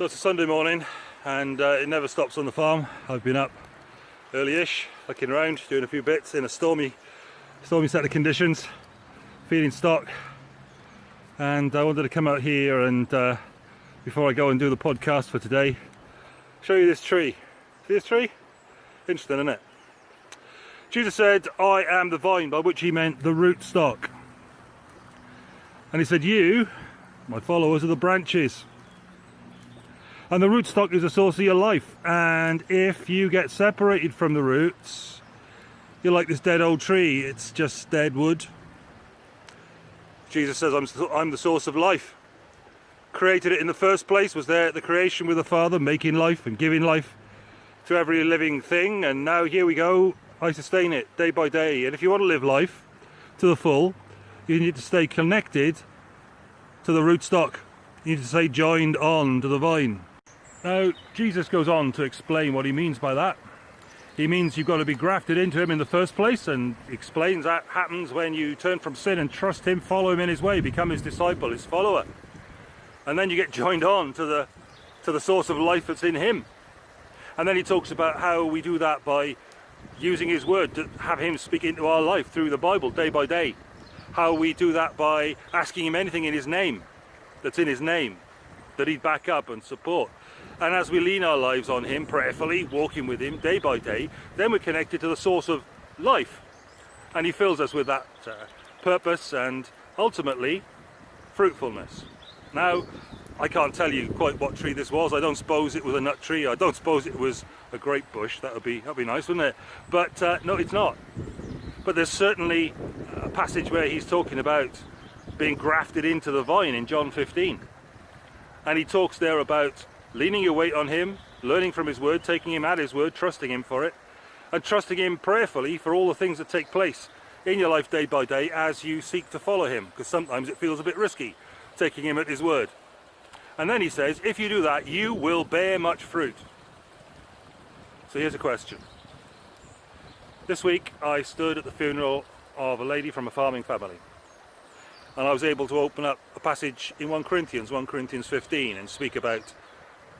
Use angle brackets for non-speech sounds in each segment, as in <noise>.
So it's a Sunday morning and uh, it never stops on the farm. I've been up early-ish, looking around, doing a few bits in a stormy, stormy set of conditions, feeding stock. And I wanted to come out here and uh, before I go and do the podcast for today, show you this tree. See this tree? Interesting, isn't it? Jesus said, I am the vine, by which he meant the root stock. And he said, you, my followers, are the branches and the rootstock is a source of your life. And if you get separated from the roots you're like this dead old tree. It's just dead wood. Jesus says I'm, I'm the source of life. Created it in the first place was there at the creation with the father making life and giving life to every living thing. And now here we go. I sustain it day by day. And if you want to live life to the full you need to stay connected to the rootstock. You need to stay joined on to the vine now, Jesus goes on to explain what he means by that. He means you've got to be grafted into him in the first place and explains that happens when you turn from sin and trust him, follow him in his way, become his disciple, his follower. And then you get <laughs> joined on to the, to the source of life that's in him. And then he talks about how we do that by using his word to have him speak into our life through the Bible day by day. How we do that by asking him anything in his name, that's in his name, that he'd back up and support. And as we lean our lives on him prayerfully, walking with him day by day, then we're connected to the source of life. And he fills us with that uh, purpose and ultimately fruitfulness. Now, I can't tell you quite what tree this was. I don't suppose it was a nut tree. I don't suppose it was a grape bush. That would be that'd be nice, wouldn't it? But uh, no, it's not. But there's certainly a passage where he's talking about being grafted into the vine in John 15. And he talks there about leaning your weight on him, learning from his word, taking him at his word, trusting him for it, and trusting him prayerfully for all the things that take place in your life day by day as you seek to follow him, because sometimes it feels a bit risky taking him at his word. And then he says, if you do that, you will bear much fruit. So here's a question. This week I stood at the funeral of a lady from a farming family and I was able to open up a passage in 1 Corinthians, 1 Corinthians 15 and speak about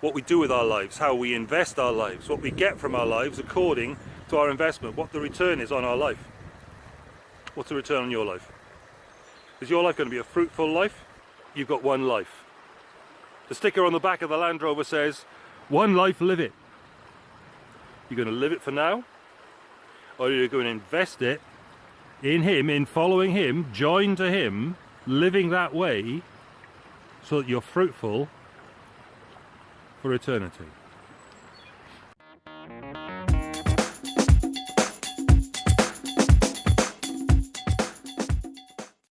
what we do with our lives, how we invest our lives, what we get from our lives according to our investment, what the return is on our life. What's the return on your life? Is your life going to be a fruitful life? You've got one life. The sticker on the back of the Land Rover says, one life, live it. You're going to live it for now, or you're going to invest it in Him, in following Him, joined to Him, living that way, so that you're fruitful for eternity.